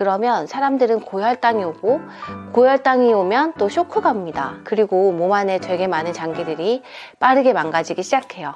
그러면 사람들은 고혈당이 오고 고혈당이 오면 또 쇼크가 옵니다. 그리고 몸 안에 되게 많은 장기들이 빠르게 망가지기 시작해요.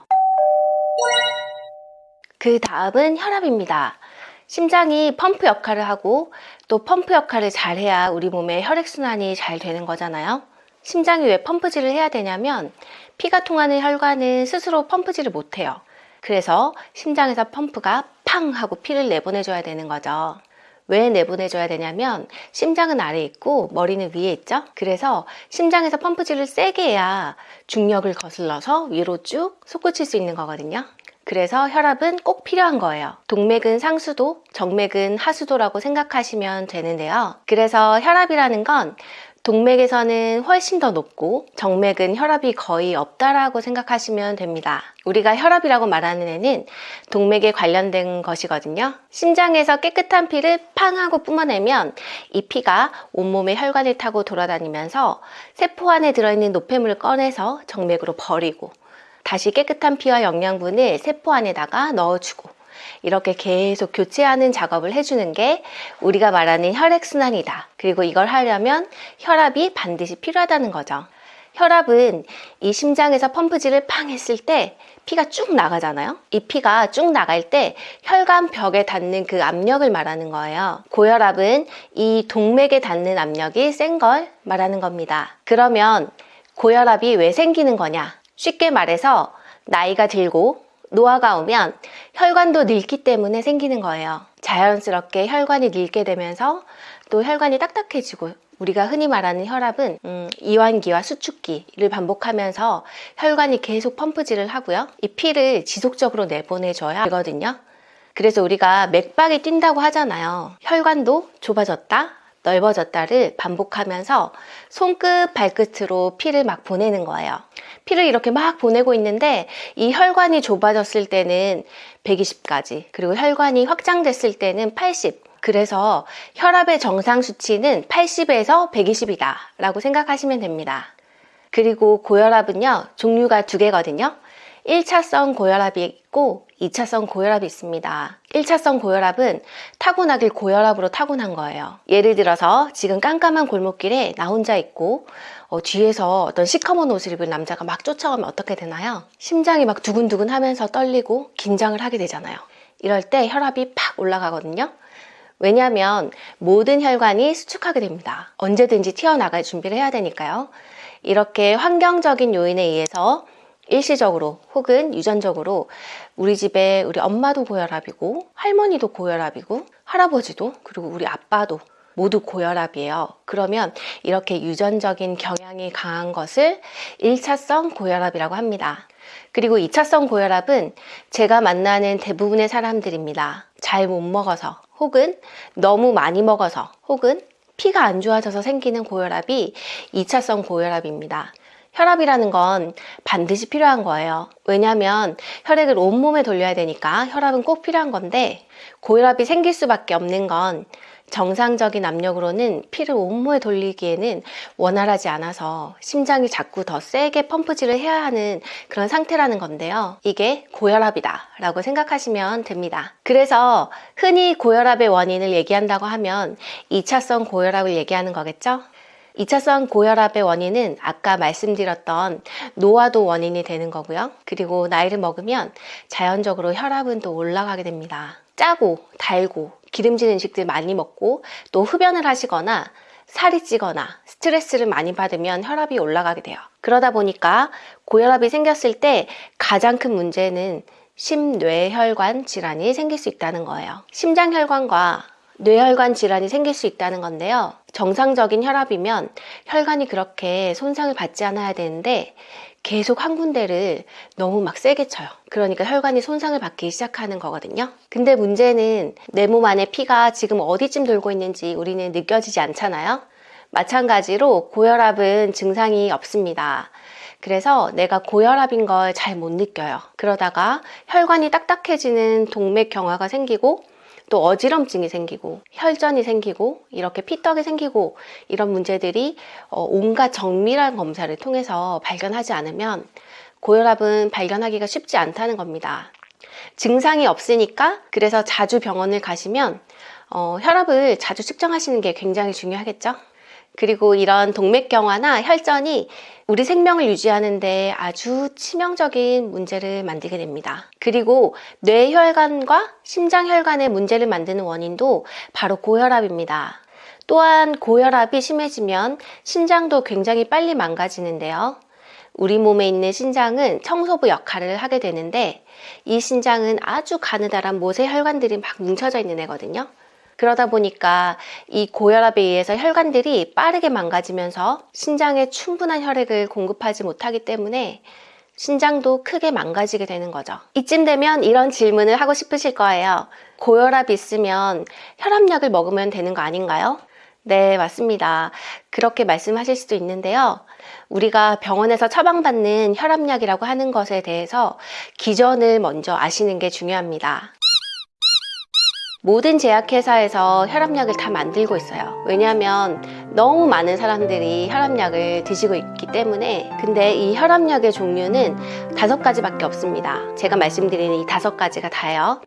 그 다음은 혈압입니다. 심장이 펌프 역할을 하고 또 펌프 역할을 잘 해야 우리 몸의 혈액순환이 잘 되는 거잖아요. 심장이 왜 펌프질을 해야 되냐면 피가 통하는 혈관은 스스로 펌프질을 못해요. 그래서 심장에서 펌프가 팡 하고 피를 내보내줘야 되는 거죠. 왜 내보내줘야 되냐면 심장은 아래에 있고 머리는 위에 있죠. 그래서 심장에서 펌프질을 세게 해야 중력을 거슬러서 위로 쭉 솟구칠 수 있는 거거든요. 그래서 혈압은 꼭 필요한 거예요. 동맥은 상수도, 정맥은 하수도라고 생각하시면 되는데요. 그래서 혈압이라는 건 동맥에서는 훨씬 더 높고 정맥은 혈압이 거의 없다라고 생각하시면 됩니다. 우리가 혈압이라고 말하는 애는 동맥에 관련된 것이거든요. 심장에서 깨끗한 피를 팡 하고 뿜어내면 이 피가 온몸의 혈관을 타고 돌아다니면서 세포 안에 들어있는 노폐물을 꺼내서 정맥으로 버리고 다시 깨끗한 피와 영양분을 세포 안에다가 넣어주고 이렇게 계속 교체하는 작업을 해주는 게 우리가 말하는 혈액순환이다. 그리고 이걸 하려면 혈압이 반드시 필요하다는 거죠. 혈압은 이 심장에서 펌프질을 팡 했을 때 피가 쭉 나가잖아요. 이 피가 쭉 나갈 때 혈관 벽에 닿는 그 압력을 말하는 거예요. 고혈압은 이 동맥에 닿는 압력이 센 걸 말하는 겁니다. 그러면 고혈압이 왜 생기는 거냐? 쉽게 말해서 나이가 들고 노화가 오면 혈관도 늙기 때문에 생기는 거예요. 자연스럽게 혈관이 늙게 되면서 또 혈관이 딱딱해지고 우리가 흔히 말하는 혈압은 음, 이완기와 수축기를 반복하면서 혈관이 계속 펌프질을 하고요. 이 피를 지속적으로 내보내줘야 하거든요. 그래서 우리가 맥박이 뛴다고 하잖아요. 혈관도 좁아졌다, 넓어졌다를 반복하면서 손끝 발끝으로 피를 막 보내는 거예요. 피를 이렇게 막 보내고 있는데 이 혈관이 좁아졌을 때는 120까지 그리고 혈관이 확장됐을 때는 80 그래서 혈압의 정상 수치는 80에서 120이다 라고 생각하시면 됩니다. 그리고 고혈압은요 종류가 두 개거든요. 1차성 고혈압이 있고 2차성 고혈압이 있습니다. 1차성 고혈압은 타고나길 고혈압으로 타고난 거예요. 예를 들어서 지금 깜깜한 골목길에 나 혼자 있고 어, 뒤에서 어떤 시커먼 옷을 입은 남자가 막 쫓아오면 어떻게 되나요? 심장이 막 두근두근 하면서 떨리고 긴장을 하게 되잖아요. 이럴 때 혈압이 팍 올라가거든요. 왜냐하면 모든 혈관이 수축하게 됩니다. 언제든지 튀어나갈 준비를 해야 되니까요. 이렇게 환경적인 요인에 의해서 일시적으로 혹은 유전적으로 우리 집에 우리 엄마도 고혈압이고 할머니도 고혈압이고 할아버지도 그리고 우리 아빠도 모두 고혈압이에요. 그러면 이렇게 유전적인 경향이 강한 것을 1차성 고혈압이라고 합니다. 그리고 2차성 고혈압은 제가 만나는 대부분의 사람들입니다. 잘 못 먹어서 혹은 너무 많이 먹어서 혹은 피가 안 좋아져서 생기는 고혈압이 2차성 고혈압입니다. 혈압이라는 건 반드시 필요한 거예요. 왜냐하면 혈액을 온몸에 돌려야 되니까 혈압은 꼭 필요한 건데 고혈압이 생길 수밖에 없는 건 정상적인 압력으로는 피를 온몸에 돌리기에는 원활하지 않아서 심장이 자꾸 더 세게 펌프질을 해야 하는 그런 상태라는 건데요. 이게 고혈압이다 라고 생각하시면 됩니다. 그래서 흔히 고혈압의 원인을 얘기한다고 하면 2차성 고혈압을 얘기하는 거겠죠? 2차성 고혈압의 원인은 아까 말씀드렸던 노화도 원인이 되는 거고요. 그리고 나이를 먹으면 자연적으로 혈압은 또 올라가게 됩니다. 짜고 달고 기름진 음식들 많이 먹고 또 흡연을 하시거나 살이 찌거나 스트레스를 많이 받으면 혈압이 올라가게 돼요. 그러다 보니까 고혈압이 생겼을 때 가장 큰 문제는 심뇌혈관 질환이 생길 수 있다는 거예요. 심장혈관과 뇌혈관 질환이 생길 수 있다는 건데요. 정상적인 혈압이면 혈관이 그렇게 손상을 받지 않아야 되는데 계속 한 군데를 너무 막 세게 쳐요. 그러니까 혈관이 손상을 받기 시작하는 거거든요. 근데 문제는 내 몸 안에 피가 지금 어디쯤 돌고 있는지 우리는 느껴지지 않잖아요. 마찬가지로 고혈압은 증상이 없습니다. 그래서 내가 고혈압인 걸 잘 못 느껴요. 그러다가 혈관이 딱딱해지는 동맥경화가 생기고 또 어지럼증이 생기고 혈전이 생기고 이렇게 피떡이 생기고 이런 문제들이 어, 온갖 정밀한 검사를 통해서 발견하지 않으면 고혈압은 발견하기가 쉽지 않다는 겁니다. 증상이 없으니까 그래서 자주 병원을 가시면 어, 혈압을 자주 측정하시는 게 굉장히 중요하겠죠? 그리고 이런 동맥경화나 혈전이 우리 생명을 유지하는데 아주 치명적인 문제를 만들게 됩니다. 그리고 뇌혈관과 심장혈관의 문제를 만드는 원인도 바로 고혈압입니다. 또한 고혈압이 심해지면 신장도 굉장히 빨리 망가지는데요. 우리 몸에 있는 신장은 청소부 역할을 하게 되는데 이 신장은 아주 가느다란 모세 혈관들이 막 뭉쳐져 있는 애거든요. 그러다 보니까 이 고혈압에 의해서 혈관들이 빠르게 망가지면서 신장에 충분한 혈액을 공급하지 못하기 때문에 신장도 크게 망가지게 되는 거죠. 이쯤 되면 이런 질문을 하고 싶으실 거예요. 고혈압 있으면 혈압약을 먹으면 되는 거 아닌가요? 네, 맞습니다. 그렇게 말씀하실 수도 있는데요. 우리가 병원에서 처방받는 혈압약이라고 하는 것에 대해서 기전을 먼저 아시는 게 중요합니다. 모든 제약회사에서 혈압약을 다 만들고 있어요. 왜냐하면 너무 많은 사람들이 혈압약을 드시고 있기 때문에 근데 이 혈압약의 종류는 다섯 가지밖에 없습니다. 제가 말씀드리는 이 다섯 가지가 다예요.